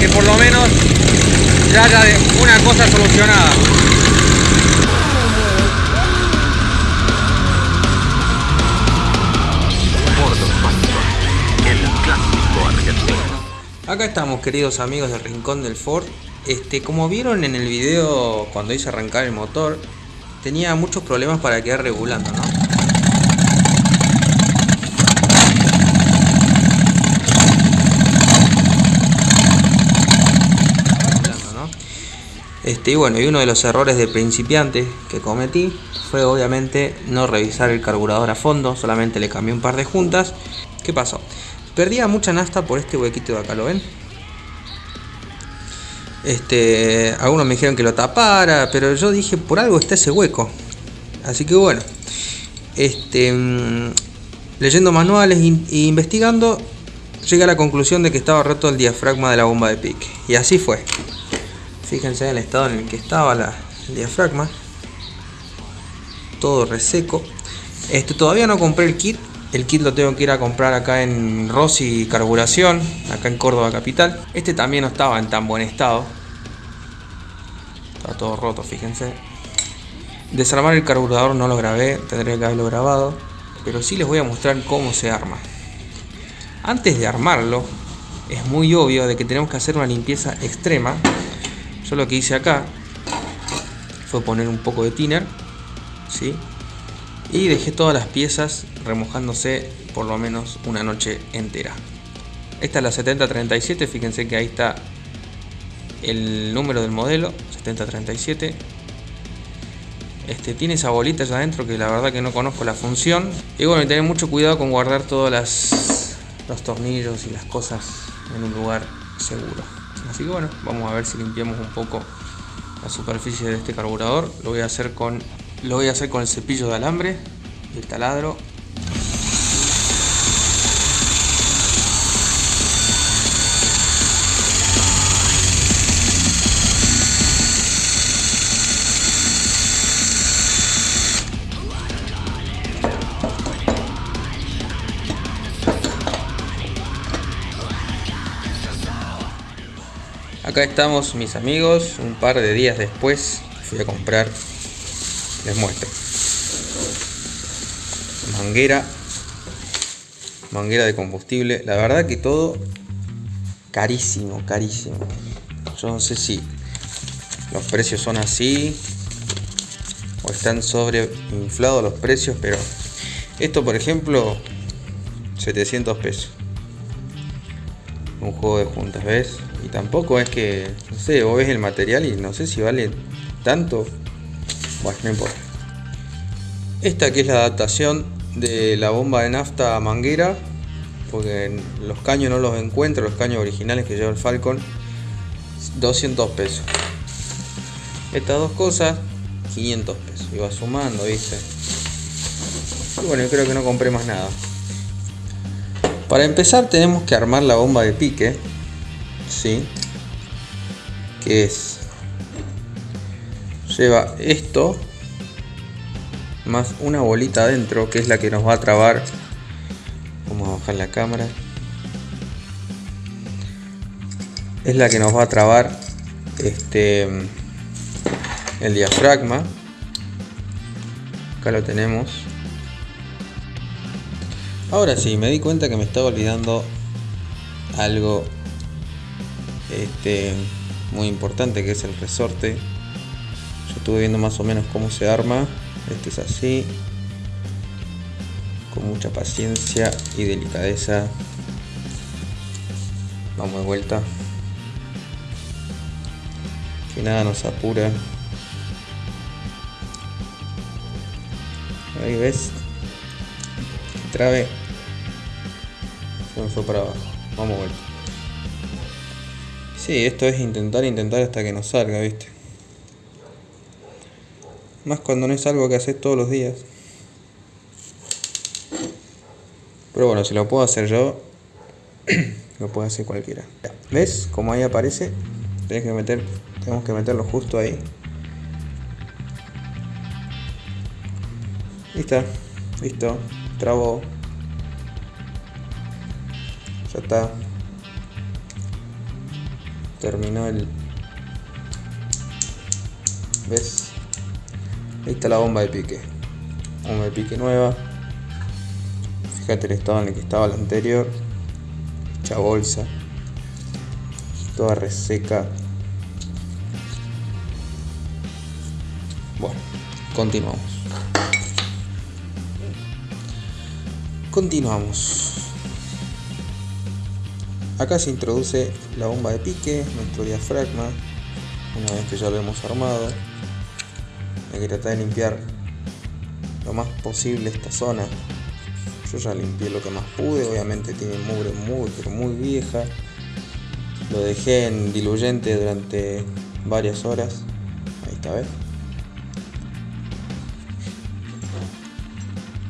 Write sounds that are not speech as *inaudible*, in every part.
que por lo menos ya haya una cosa solucionada. Acá estamos queridos amigos del Rincón del Ford. Este, como vieron en el video cuando hice arrancar el motor, tenía muchos problemas para quedar regulando, ¿no? Este, y bueno, y uno de los errores de principiante que cometí fue obviamente no revisar el carburador a fondo, solamente le cambié un par de juntas. ¿Qué pasó? Perdía mucha nafta por este huequito de acá, ¿lo ven? Este, algunos me dijeron que lo tapara, pero yo dije, por algo está ese hueco. Así que bueno, este, mm, leyendo manuales e investigando, llegué a la conclusión de que estaba roto el diafragma de la bomba de pique. Y así fue. Fíjense en el estado en el que estaba la, el diafragma. Todo reseco. Este, todavía no compré el kit. El kit lo tengo que ir a comprar acá en Rossi Carburación, acá en Córdoba Capital. Este también no estaba en tan buen estado. Está todo roto, fíjense. Desarmar el carburador no lo grabé, tendría que haberlo grabado. Pero sí les voy a mostrar cómo se arma. Antes de armarlo, es muy obvio de que tenemos que hacer una limpieza extrema yo lo que hice acá fue poner un poco de thinner, ¿sí? Y dejé todas las piezas remojándose por lo menos una noche entera. Esta es la 7037, fíjense que ahí está el número del modelo, 7037. Este, tiene esa bolita allá adentro que la verdad que no conozco la función. Y bueno, tener mucho cuidado con guardar todos los tornillos y las cosas en un lugar seguro. Así que bueno, vamos a ver si limpiamos un poco la superficie de este carburador. Lo voy a hacer con, lo voy a hacer con el cepillo de alambre y el taladro Acá estamos mis amigos, un par de días después fui a comprar, les muestro. Manguera, manguera de combustible, la verdad que todo carísimo, carísimo. Yo no sé si los precios son así o están sobreinflados los precios, pero esto por ejemplo 700 pesos. Un juego de juntas, ¿ves? Y tampoco es que, no sé, vos ves el material y no sé si vale tanto. Bueno, no importa. Esta que es la adaptación de la bomba de nafta a manguera. Porque los caños no los encuentro, los caños originales que lleva el Falcon. 200 pesos. Estas dos cosas, 500 pesos. Iba sumando, ¿viste? Y bueno, yo creo que no compré más nada. Para empezar tenemos que armar la bomba de pique ¿sí? Que es... Lleva esto más una bolita adentro que es la que nos va a trabar. Vamos a bajar la cámara. Es la que nos va a trabar este el diafragma. Acá lo tenemos. Ahora sí, me di cuenta que me estaba olvidando algo este, muy importante que es el resorte. Yo estuve viendo más o menos cómo se arma. Este es así. Con mucha paciencia y delicadeza. Vamos de vuelta. Que nada nos apura. Ahí ves. Trabe. Se me fue para abajo. Vamos de vuelta. Sí, esto es intentar, intentar hasta que nos salga, ¿viste? Más cuando no es algo que haces todos los días. Pero bueno, si lo puedo hacer yo, *clears throat* lo puede hacer cualquiera. ¿Ves? Como ahí aparece, tenés que meter, tenemos que meterlo justo ahí. Listo, listo, trabo. Ya está. Terminó el... ¿Ves? Ahí está la bomba de pique. Bomba de pique nueva. Fíjate el estado en el que estaba la anterior. Hecha bolsa. Toda reseca. Bueno, continuamos. Continuamos. Acá se introduce la bomba de pique, nuestro diafragma, una vez que ya lo hemos armado. Hay que tratar de limpiar lo más posible esta zona. Yo ya limpié lo que más pude, obviamente tiene mugre muy pero muy vieja. Lo dejé en diluyente durante varias horas. Ahí está, ¿ves?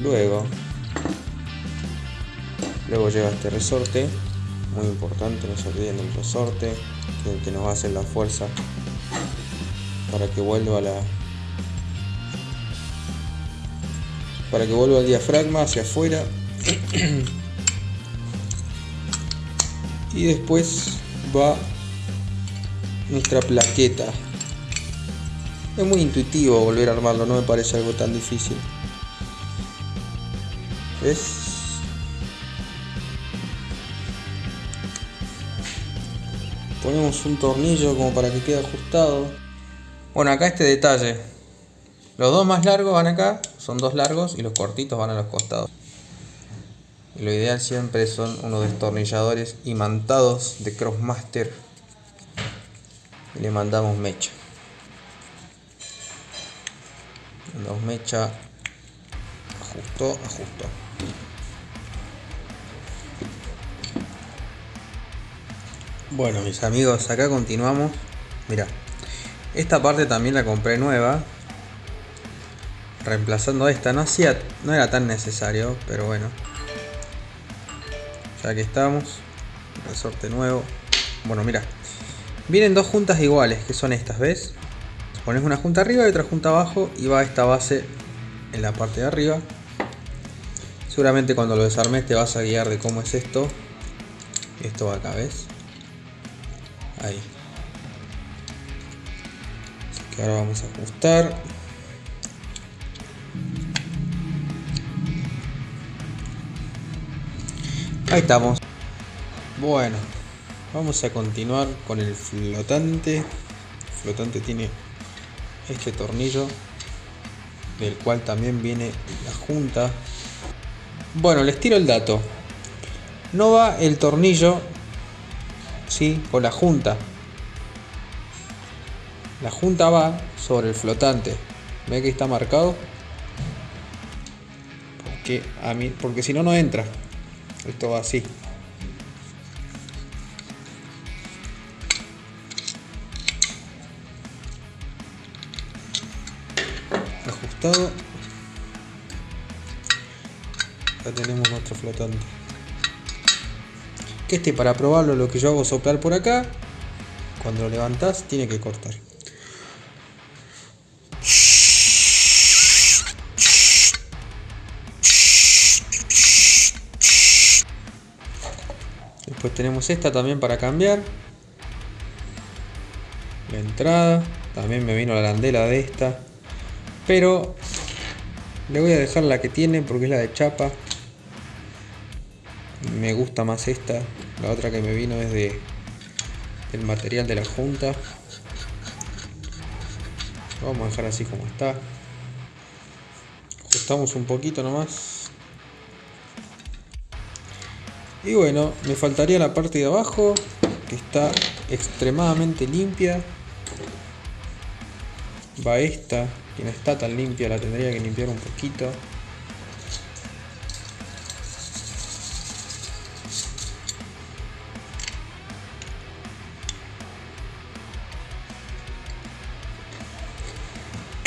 Luego, luego lleva este resorte muy importante, no se olviden del resorte, que, que nos va a hacer la fuerza para que vuelva la para que vuelva el diafragma hacia afuera y después va nuestra plaqueta es muy intuitivo volver a armarlo no me parece algo tan difícil ¿ves? Ponemos un tornillo como para que quede ajustado. Bueno acá este detalle. Los dos más largos van acá son dos largos y los cortitos van a los costados. Y lo ideal siempre son unos destornilladores imantados de Crossmaster. Le mandamos mecha. Dos mecha. Ajustó ajustó Bueno mis amigos, acá continuamos. Mira, esta parte también la compré nueva. Reemplazando esta. No, hacía, no era tan necesario, pero bueno. Ya que estamos. Resorte nuevo. Bueno, mira. Vienen dos juntas iguales, que son estas, ¿ves? Pones una junta arriba y otra junta abajo y va esta base en la parte de arriba. Seguramente cuando lo desarmes te vas a guiar de cómo es esto. Esto va acá, ¿ves? Ahí. Así que ahora vamos a ajustar. Ahí estamos. Bueno vamos a continuar con el flotante. Flotante tiene este tornillo del cual también viene la junta. Bueno les tiro el dato. No va el tornillo ¿sí? o la junta. La junta va sobre el flotante. ¿Ve que está marcado? Porque, a mí, porque si no, no entra. Esto va así. Ajustado. Ya tenemos nuestro flotante este para probarlo lo que yo hago es soplar por acá. Cuando lo levantás tiene que cortar. Después tenemos esta también para cambiar. La entrada. También me vino la arandela de esta. Pero le voy a dejar la que tiene porque es la de chapa. Me gusta más esta la otra que me vino es de el material de la junta. Vamos a dejar así como está. Ajustamos un poquito nomás. Y bueno me faltaría la parte de abajo que está extremadamente limpia. Va esta que no está tan limpia la tendría que limpiar un poquito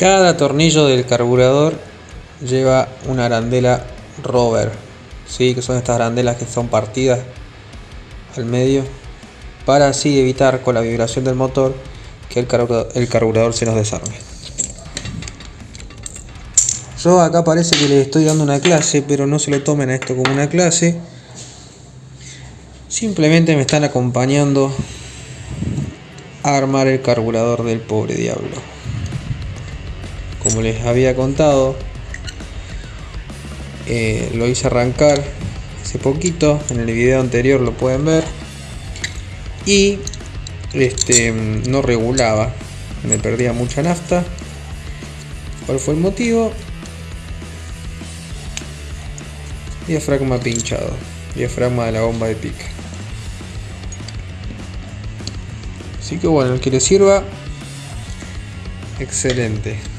Cada tornillo del carburador lleva una arandela rover, ¿sí? que son estas arandelas que son partidas al medio, para así evitar con la vibración del motor que el carburador, el carburador se nos desarme. Yo acá parece que les estoy dando una clase, pero no se lo tomen a esto como una clase. Simplemente me están acompañando a armar el carburador del pobre diablo. Como les había contado, eh, lo hice arrancar hace poquito, en el video anterior lo pueden ver. Y este no regulaba, me perdía mucha nafta. ¿Cuál fue el motivo? Diafragma pinchado, diafragma de la bomba de pique. Así que bueno, el que le sirva, excelente.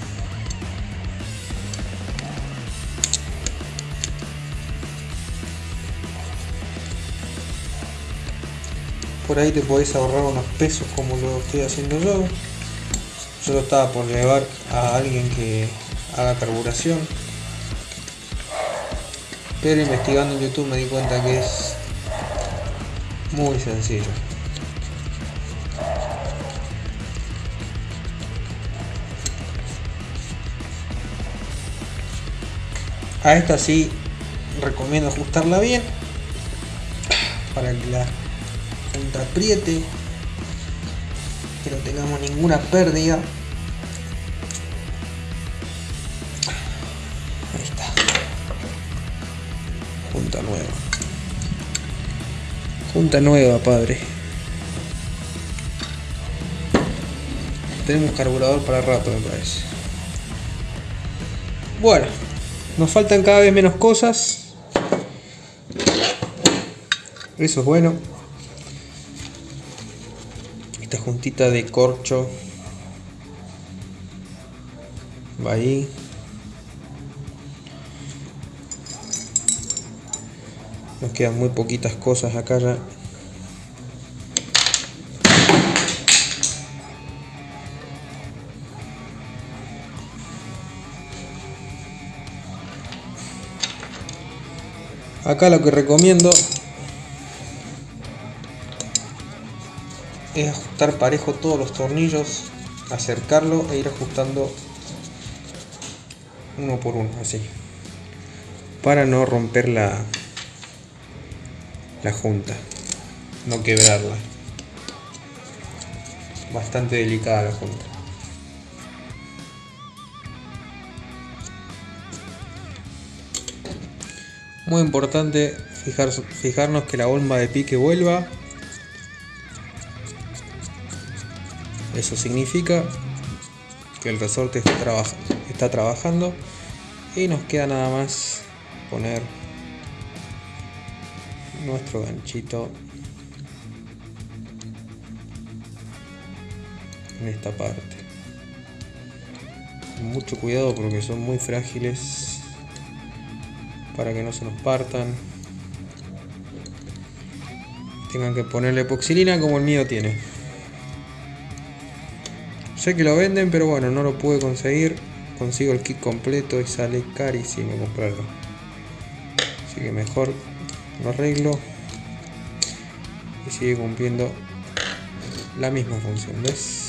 Por ahí te podés ahorrar unos pesos como lo estoy haciendo yo. Yo lo estaba por llevar a alguien que haga carburación. Pero investigando en YouTube me di cuenta que es muy sencillo. A esta sí recomiendo ajustarla bien para que la punta apriete, que no tengamos ninguna pérdida. Ahí está. Junta nueva. Junta nueva, padre. Tenemos carburador para rato, me parece. Bueno. Nos faltan cada vez menos cosas. Eso es bueno. Esta juntita de corcho va ahí. Nos quedan muy poquitas cosas acá ya. Acá lo que recomiendo es ajustar parejo todos los tornillos, acercarlo e ir ajustando uno por uno, así. Para no romper la, la junta, no quebrarla. Bastante delicada la junta. Muy importante fijar, fijarnos que la bomba de pique vuelva. Eso significa que el resorte está, trabajando y nos queda nada más poner nuestro ganchito en esta parte. Mucho cuidado porque son muy frágiles para que no se nos partan. Tengan que ponerle epoxilina como el mío tiene. Sé que lo venden, pero bueno, no lo pude conseguir. Consigo el kit completo y sale carísimo comprarlo. Así que mejor lo arreglo y sigue cumpliendo la misma función. ¿Ves?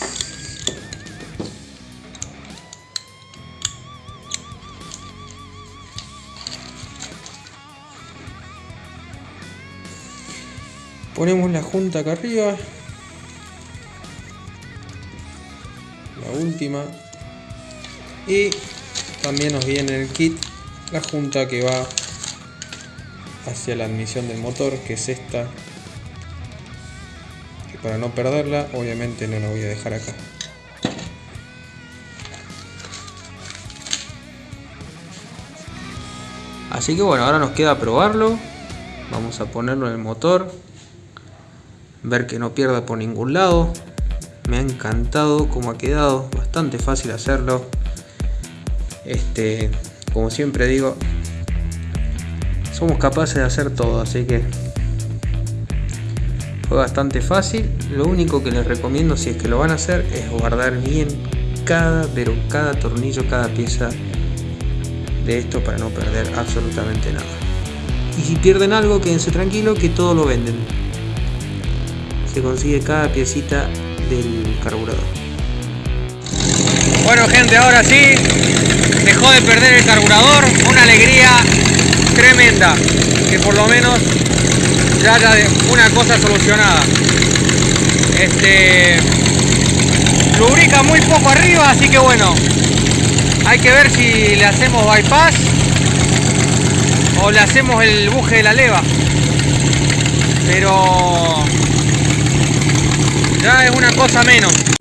Ponemos la junta acá arriba. Y también nos viene en el kit la junta que va hacia la admisión del motor, que es esta. Para no perderla, obviamente no la voy a dejar acá. Así que bueno, ahora nos queda probarlo. Vamos a ponerlo en el motor ver que no pierda por ningún lado. Me ha encantado cómo ha quedado, bastante fácil hacerlo. Este, como siempre digo, somos capaces de hacer todo, así que fue bastante fácil. Lo único que les recomiendo si es que lo van a hacer es guardar bien cada, pero cada tornillo, cada pieza de esto para no perder absolutamente nada. Y si pierden algo, quédense tranquilos que todo lo venden consigue cada piecita del carburador. Bueno gente, ahora sí, dejó de perder el carburador, una alegría tremenda, que por lo menos ya haya una cosa solucionada. Este, lubrica muy poco arriba, así que bueno, hay que ver si le hacemos bypass o le hacemos el buje de la leva. Pero ya es una cosa menos.